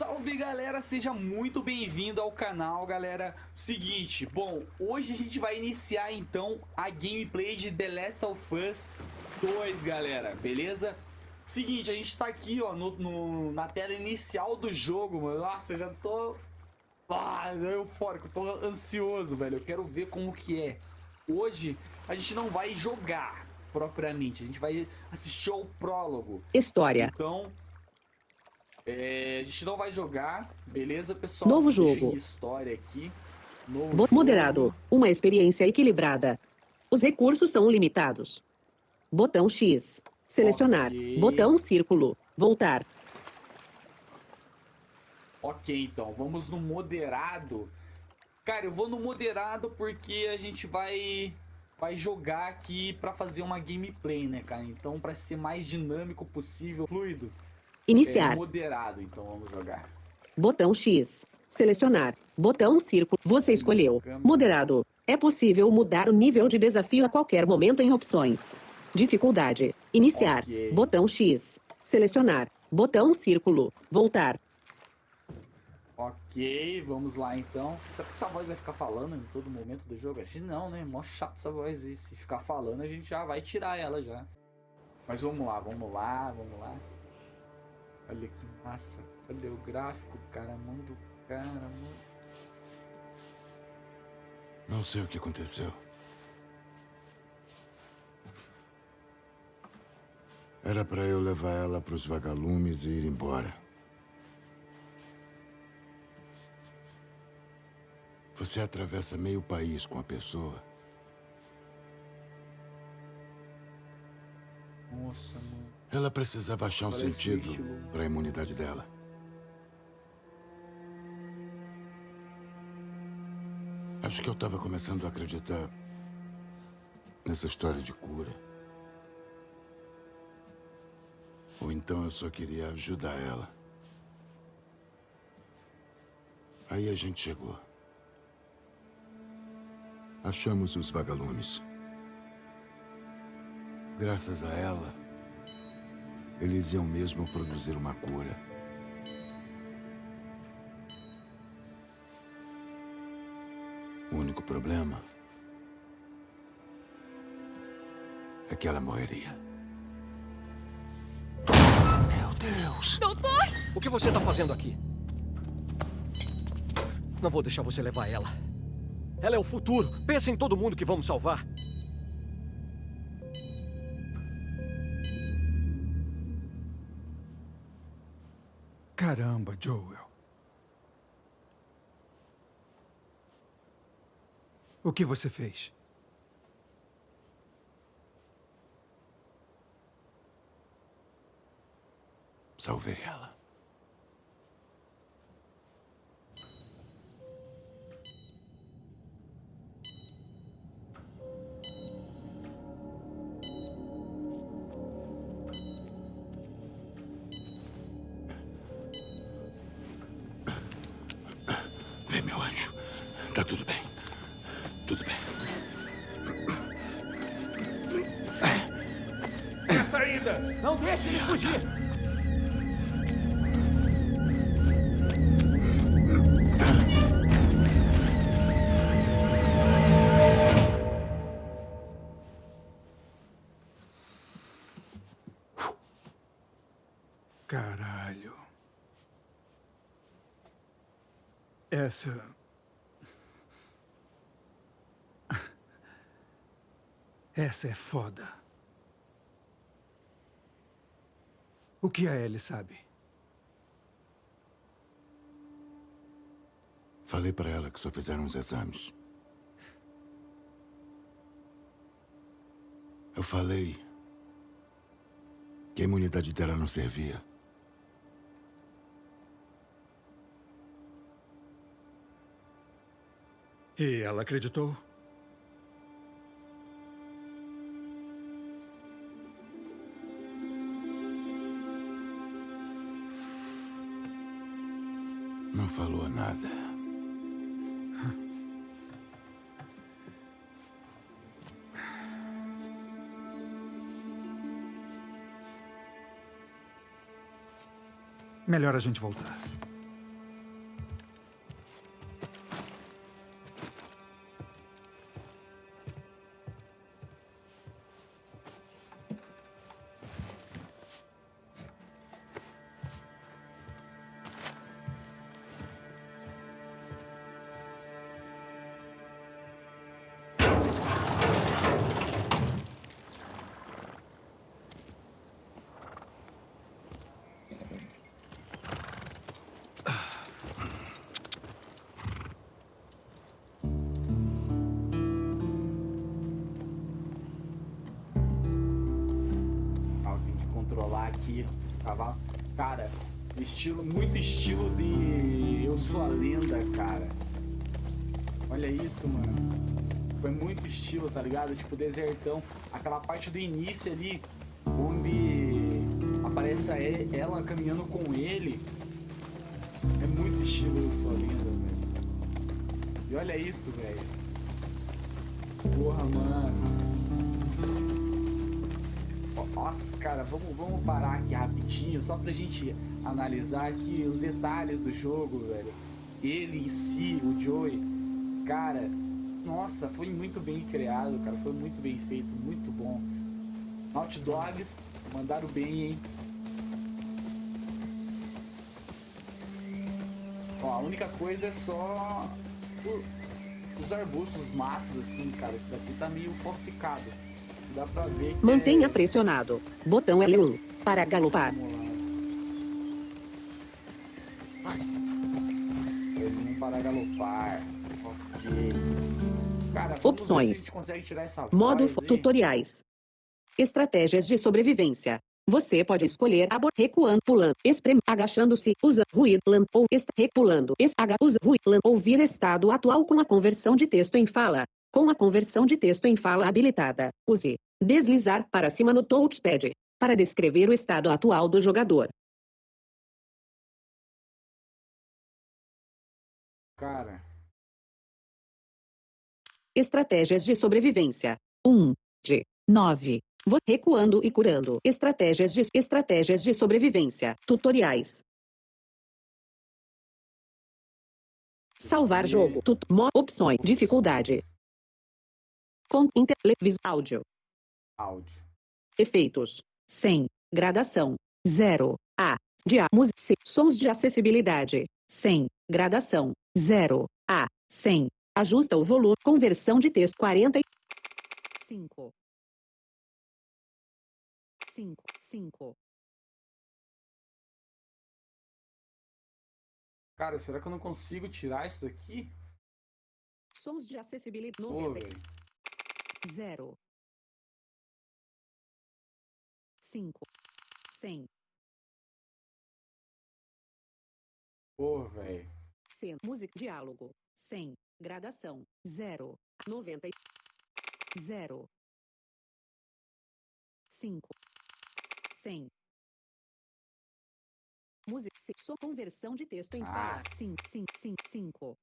salve galera, seja muito bem-vindo ao canal galera. Seguinte, bom, hoje a gente vai iniciar então a gameplay de The Last of Us 2 galera, beleza? Seguinte, a gente tá aqui ó, no, no na tela inicial do jogo, mano. Nossa, eu já tô ah, eufórico, tô ansioso, velho. Eu quero ver como que é. Hoje a gente não vai jogar propriamente, a gente vai assistir ao prólogo. História. Então é, a gente não vai jogar, beleza, pessoal? Novo jogo. história aqui. Novo moderado. Jogo. Uma experiência equilibrada. Os recursos são limitados. Botão X. Selecionar. Okay. Botão círculo. Voltar. Ok, então. Vamos no moderado. Cara, eu vou no moderado porque a gente vai vai jogar aqui para fazer uma gameplay, né, cara? Então, para ser mais dinâmico possível, fluido. Iniciar. É moderado, então vamos jogar. Botão X. Selecionar. Botão círculo. Você escolheu. Moderado. É possível mudar o nível de desafio a qualquer momento em opções. Dificuldade. Iniciar. Okay. Botão X. Selecionar. Botão círculo. Voltar. Ok, vamos lá então. Será que essa voz vai ficar falando em todo momento do jogo? Assim não, né? Mó chato essa voz aí. Se ficar falando, a gente já vai tirar ela já. Mas vamos lá, vamos lá, vamos lá. Olha que massa. Olha o gráfico, cara. A mão do cara, mano. Não sei o que aconteceu. Era para eu levar ela para os vagalumes e ir embora. Você atravessa meio país com a pessoa. Nossa, mano. Ela precisava achar um sentido para a imunidade dela. Acho que eu estava começando a acreditar nessa história de cura. Ou então eu só queria ajudar ela. Aí a gente chegou. Achamos os vagalumes. Graças a ela, eles iam mesmo produzir uma cura. O único problema é que ela morreria. Meu Deus! Doutor! O que você está fazendo aqui? Não vou deixar você levar ela. Ela é o futuro. Pensa em todo mundo que vamos salvar. Caramba, Joel. O que você fez? Salvei ela. Ele fugir! Caralho. Essa Essa é foda. O que a Ellie sabe? Falei para ela que só fizeram os exames. Eu falei que a imunidade dela não servia. E ela acreditou? Nada. Melhor a gente voltar. Estilo, muito estilo de Eu Sou a Lenda, cara. Olha isso, mano. Foi muito estilo, tá ligado? Tipo, desertão. Aquela parte do início ali, onde aparece ela caminhando com ele. É muito estilo Eu Sou a Lenda, velho. E olha isso, velho. Porra, mano. Nossa, cara, vamos, vamos parar aqui rapidinho, só pra gente analisar aqui os detalhes do jogo, velho. Ele em si, o Joey, cara, nossa, foi muito bem criado, cara, foi muito bem feito, muito bom. Naughty Dogs, mandaram bem, hein? Ó, a única coisa é só os arbustos, os matos, assim, cara, esse daqui tá meio falsificado. Dá pra ver que Mantenha é... pressionado. Botão L1 para galopar. L1 para galopar. Ok. Cara, Opções. Modo tutoriais. Estratégias de sobrevivência. Você pode escolher abor recuando, pulando, esprem, agachando-se, usa ruído, ou est repulando, es, aga, usa ruído, ouvir estado atual com a conversão de texto em fala. Com a conversão de texto em fala habilitada, use deslizar para cima no touchpad para descrever o estado atual do jogador. Cara. Estratégias de sobrevivência. 1 de 9. Recuando e curando. Estratégias de estratégias de sobrevivência. Tutoriais. Salvar jogo. Tut opções. Dificuldade. Com interlevis áudio. Áudio. Efeitos. 100. Gradação. 0. A. De A. Música. Sons de acessibilidade. 100. Gradação. 0. A. 100. Ajusta o volume. Conversão de texto 40. 5. 5. 5. Cara, será que eu não consigo tirar isso daqui? Sons de acessibilidade. Pô, 0. 5. 100. Pô, velho. C. Música. Diálogo. 100. Gradação. 0. 90. 0. 5. 100. Música. Sua conversão de texto em fala. 5, 5, 5, 5.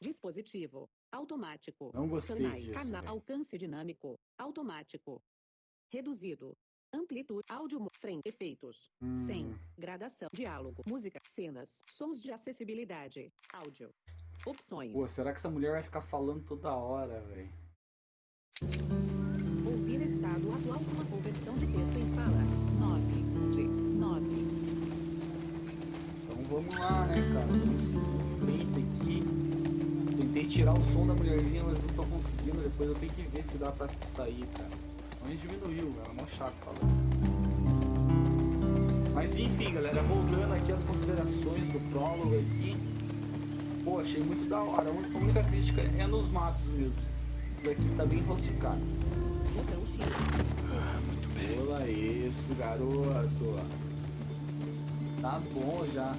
Dispositivo. Automático. Não gostei Canais. disso. Canal. Alcance dinâmico. Automático. Reduzido. Amplitude. Áudio. Frame. Efeitos. Hum. 100. Gradação. Diálogo. Música. Cenas. Sons de acessibilidade. Áudio. Opções. Pô, será que essa mulher vai ficar falando toda hora, velho? Ouvir estado atual com a conversão de texto em fala. 9 de 9. Então vamos lá, né, cara? Frente aqui. Tentei tirar o som da mulherzinha, mas não tô conseguindo. Depois eu tenho que ver se dá pra sair, cara. Não diminuiu. É mó chato falando. Mas enfim, galera, voltando aqui às considerações do prólogo aqui. Pô, achei muito da hora. A única, crítica é nos matos mesmo. Isso daqui tá bem falsificado. Botão X. Ah, muito bem. Olha isso, garoto. Tá bom já.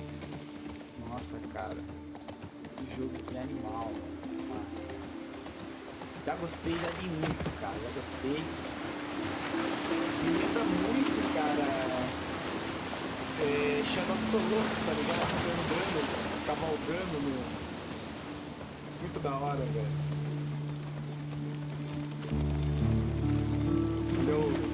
Nossa, cara. Que jogo que animal. Nossa. Já gostei já de início, cara. Já gostei. Me lembra muito, cara. É, of the Colossus, tá ligado? Andando, cavalgando no... Muito da hora, velho. Olha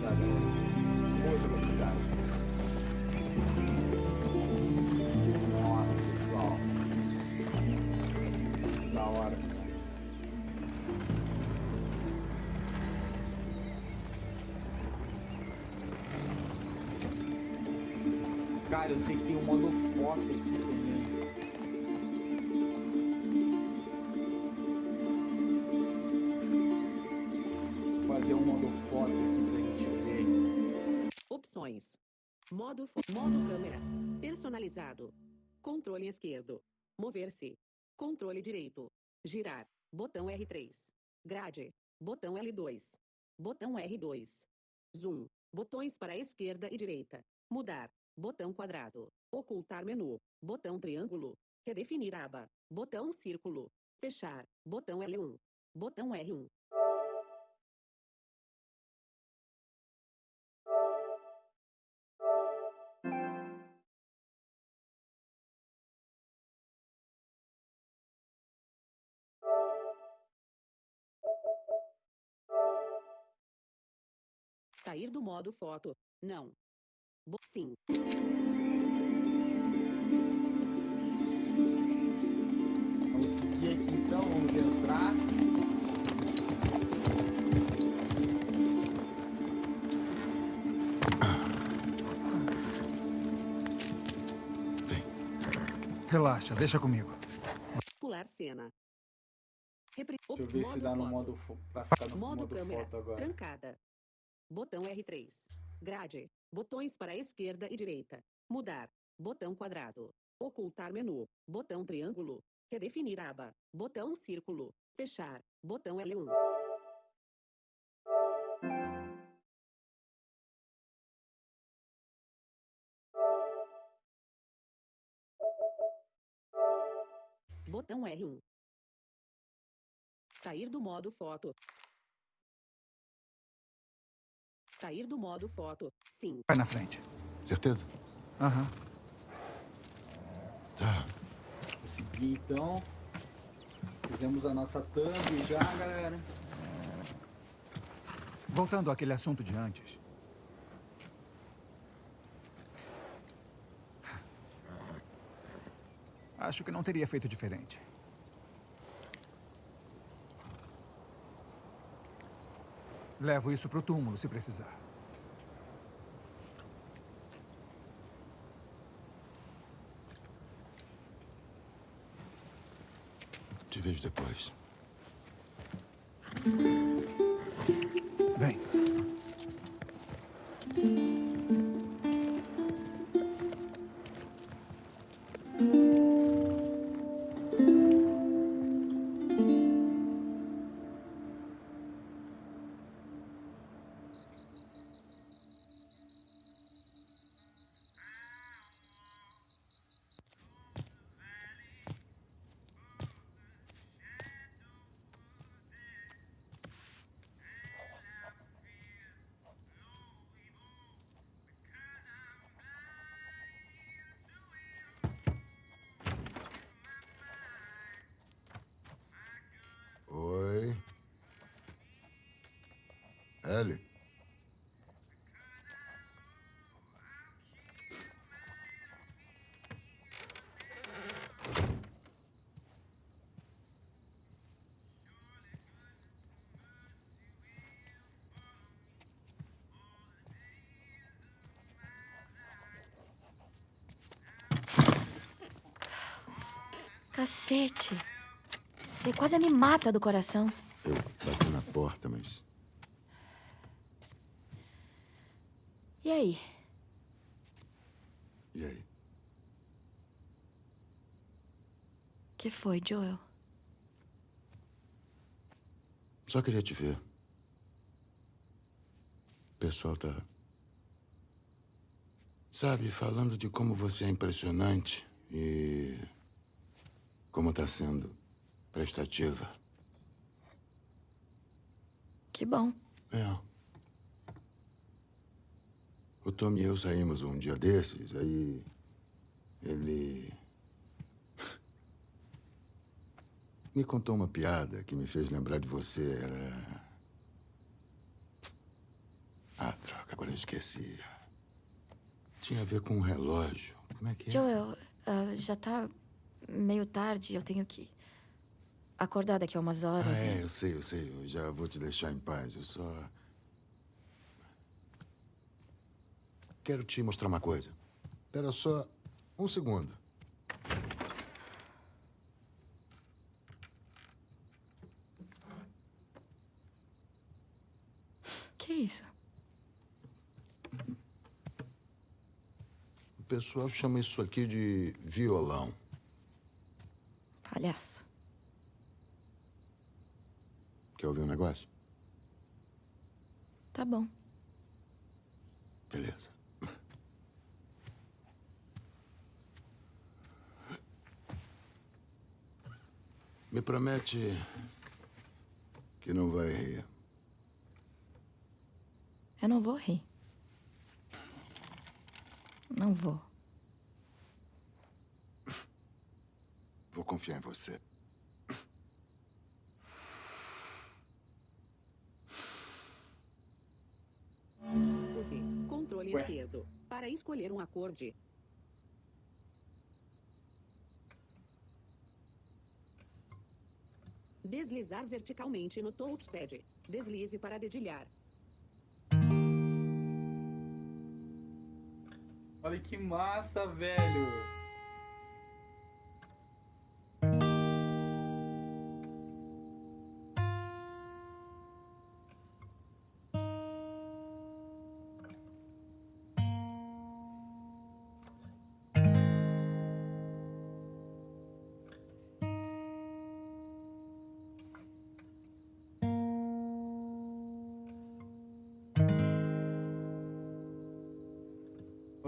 já, galera. Muita novidade. Nossa, pessoal. Da hora. Cara, eu sei que tem um modo foto aqui. Modo, modo câmera. Personalizado. Controle esquerdo. Mover-se. Controle direito. Girar. Botão R3. Grade. Botão L2. Botão R2. Zoom. Botões para esquerda e direita. Mudar. Botão quadrado. Ocultar menu. Botão triângulo. Redefinir aba. Botão círculo. Fechar. Botão L1. Botão R1. Sair do modo foto. Não. Bo sim. Vamos seguir aqui então, vamos entrar. Relaxa, deixa comigo. Pular cena. Repri Deixa eu ver se dá no modo pra ficar no Modo, modo câmera. foto agora. Trancada. Botão R3. Grade. Botões para esquerda e direita. Mudar. Botão quadrado. Ocultar menu. Botão triângulo. Redefinir aba. Botão círculo. Fechar. Botão L1. Botão R1. Sair do modo foto. Sair do modo foto. Sim. Vai na frente. Certeza? Aham. Tá. Vou seguir então. Fizemos a nossa thumb já, galera. Voltando àquele assunto de antes. Acho que não teria feito diferente. Levo isso pro túmulo se precisar. Te vejo depois. Ellie. Cacete. Você quase me mata do coração. Eu bati na porta, mas E aí? e aí? que foi, Joel? Só queria te ver. O pessoal tá. Sabe, falando de como você é impressionante e. como tá sendo prestativa. Que bom. É. O Tom e eu saímos um dia desses, aí. Ele. Me contou uma piada que me fez lembrar de você. Era. Ah, droga, agora eu esqueci. Tinha a ver com um relógio. Como é que é? Joel, ah, já tá meio tarde, eu tenho que acordar daqui a umas Ah, horas. é, e- eu sei, eu sei. Eu já vou te deixar em paz. Eu só. Quero te mostrar uma coisa. Espera só um segundo. Que isso? O pessoal chama isso aqui de violão. Palhaço. Quer ouvir um negócio? Tá bom. Beleza. Me promete que não vai rir. Eu não vou rir. Não vou. Vou confiar em você. Controle Ué. esquerdo para escolher um acorde. Deslizar verticalmente no touchpad. Deslize para dedilhar. Olha que massa, velho.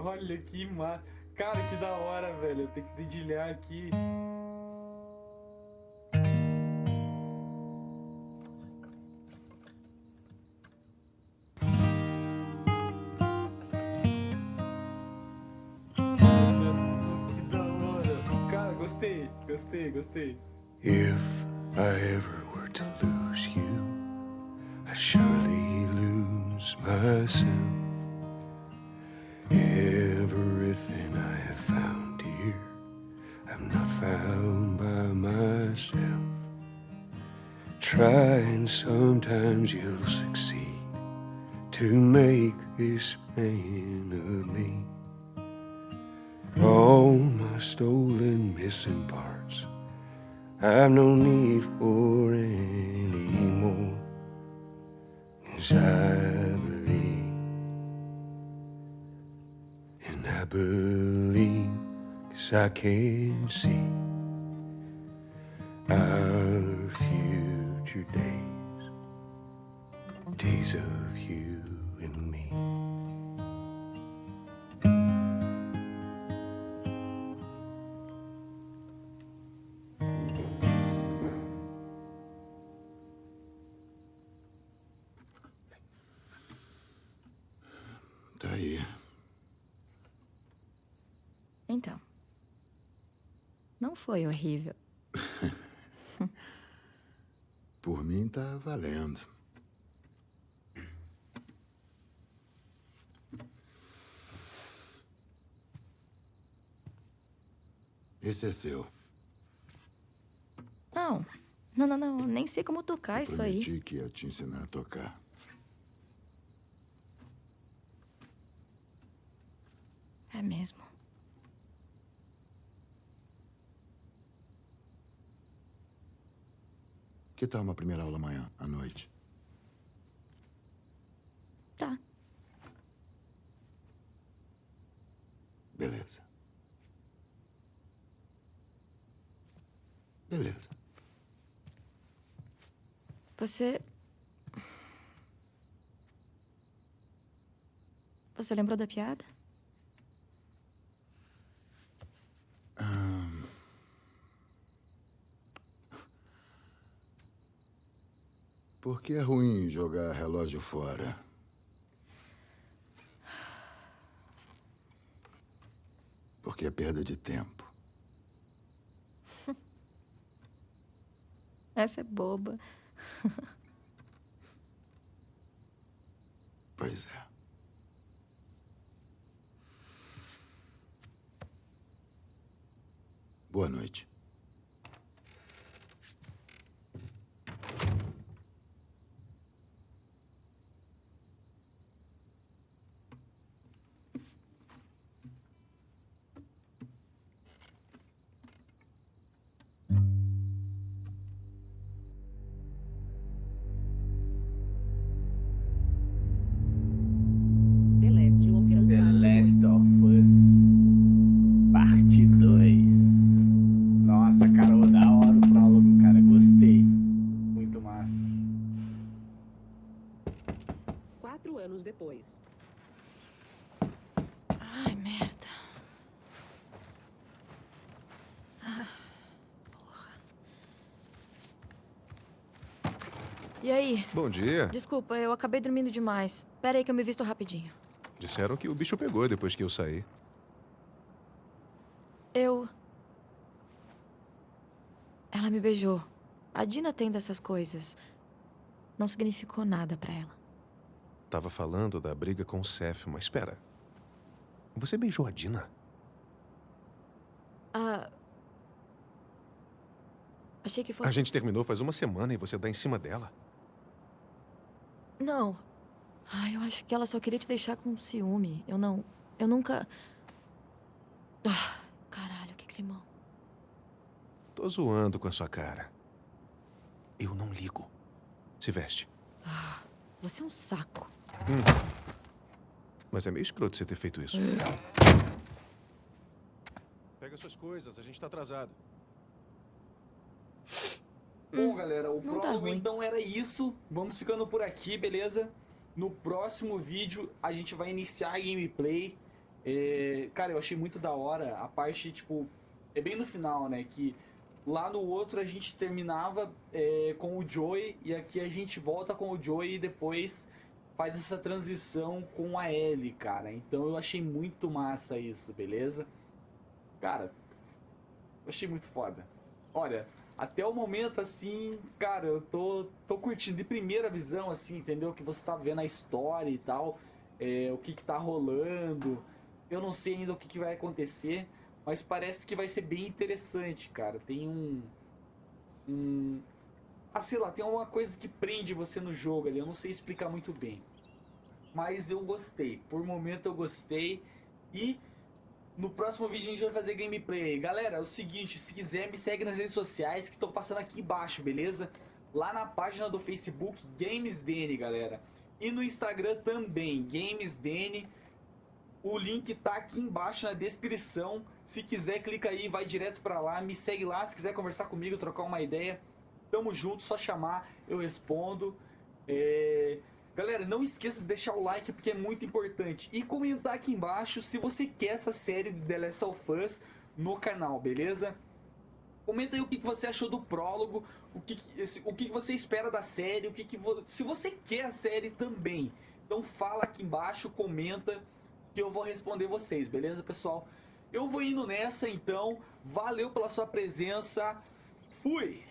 Olha que massa. Cara, que da hora, velho. Eu tenho que dedilhar aqui. Olha só que da hora. Cara, gostei, gostei, gostei. If I ever were to lose you, surely lose myself. Myself. Try and sometimes you'll succeed to make this man of me. All my stolen missing parts. I've no need for any more. Cause I believe, and I believe, cause I can see our future days, days of you and me. Tá aí. Então. Não foi horrível. Tá valendo. Esse é seu. Não. Não, não, não. Nem sei como tocar isso aí. Prometi que ia te ensinar a tocar. É mesmo. Que tal uma primeira aula amanhã, à noite? Tá. Beleza. Beleza. Você. Você lembrou da piada? Por que é ruim jogar relógio fora? Porque é perda de tempo. Essa é boba. Pois é. Boa noite. E aí? Bom dia. Desculpa, eu acabei dormindo demais. Pera aí que eu me visto rapidinho. Disseram que o bicho pegou depois que eu saí. Eu. Ela me beijou. A Dina tem dessas coisas. Não significou nada pra ela. Tava falando da briga com o Seth, mas espera. Você beijou a Dina? Ah. Achei que fosse. A gente terminou faz uma semana e você dá em cima dela. Não. Ah, eu acho que ela só queria te deixar com ciúme. Eu não. Eu nunca. Ah, caralho, que climão. Tô zoando com a sua cara. Eu não ligo. Se veste. Você é um saco. Mas é meio escroto você ter feito isso. Pega suas coisas, a gente tá atrasado. Bom, galera, o não tá então era isso. Vamos ficando por aqui, beleza? No próximo vídeo a gente vai iniciar a gameplay. É, Cara, eu achei muito da hora a parte, tipo, é bem no final, né? Que lá no outro a gente terminava é, com o Joey e aqui a gente volta com o Joey e depois faz essa transição com a Ellie, cara. Então eu achei muito massa isso, beleza? Cara, eu achei muito foda. Olha, até o momento, assim, cara, eu tô, tô curtindo de primeira visão, assim, entendeu? Que você tá vendo a história e tal, é, o que que tá rolando. Eu não sei ainda o que, que vai acontecer, mas parece que vai ser bem interessante, cara. Tem um. um ah, sei lá, tem uma coisa que prende você no jogo ali, eu não sei explicar muito bem. Mas eu gostei, por momento eu gostei. E no próximo vídeo a gente vai fazer gameplay. Galera, é o seguinte, se quiser me segue nas redes sociais que estão passando aqui embaixo, beleza? Lá na página do Facebook, GamesDN, galera. E no Instagram também, GamesDN. O link tá aqui embaixo na descrição. Se quiser, clica aí, vai direto pra lá, me segue lá. Se quiser conversar comigo, trocar uma ideia, tamo junto, só chamar, eu respondo. É... Galera, não esqueça de deixar o like porque é muito importante. E comentar aqui embaixo se você quer essa série de The Last of Us no canal, beleza? Comenta aí o que você achou do prólogo, o que, o que você espera da série, o que que vo- se você quer a série também. Então fala aqui embaixo, comenta que eu vou responder vocês, beleza, pessoal? Eu vou indo nessa então. Valeu pela sua presença. Fui.